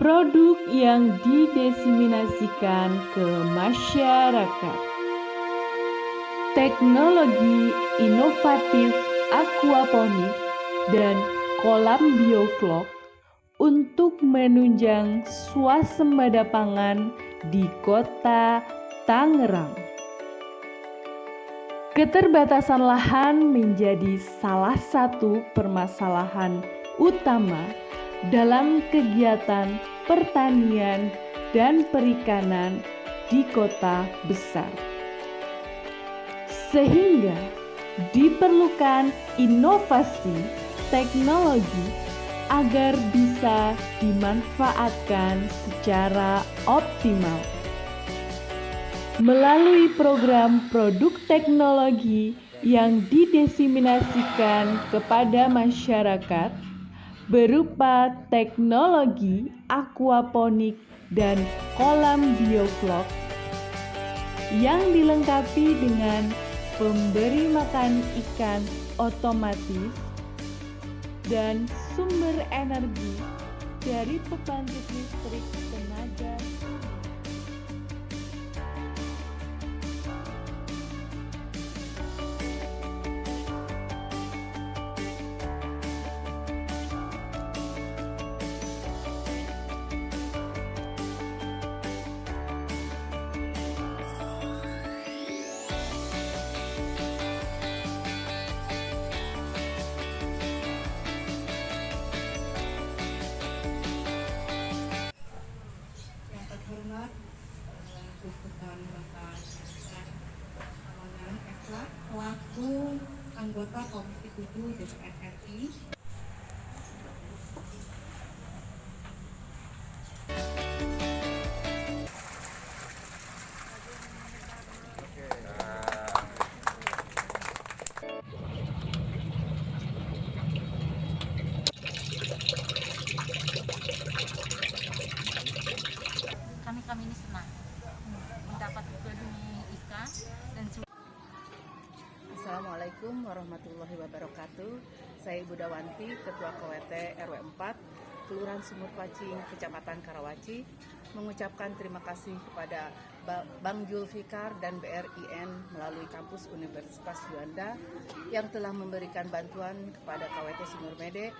produk yang didiseminasikan ke masyarakat. Teknologi inovatif aquaponik dan kolam bioflok untuk menunjang swasembada pangan di kota Tangerang. Keterbatasan lahan menjadi salah satu permasalahan utama dalam kegiatan pertanian dan perikanan di kota besar. Sehingga diperlukan inovasi teknologi agar bisa dimanfaatkan secara optimal. Melalui program produk teknologi yang didiseminasikan kepada masyarakat berupa teknologi aquaponik dan kolam bioflok yang dilengkapi dengan pemberi makan ikan otomatis dan sumber energi dari pembangkit listrik tenaga Gubernur Bapak Samangan Esla selaku anggota Komisi 7 DPR RI kami kami ini senang Assalamualaikum warahmatullahi wabarakatuh. Saya Ibu Dawanti, Ketua KWT RW 4, Kelurahan Sumur Pacing, Kecamatan Karawaci, mengucapkan terima kasih kepada Ba- Bang Julfikar dan BRIN melalui kampus Universitas Juanda yang telah memberikan bantuan kepada KWT Sumur Mede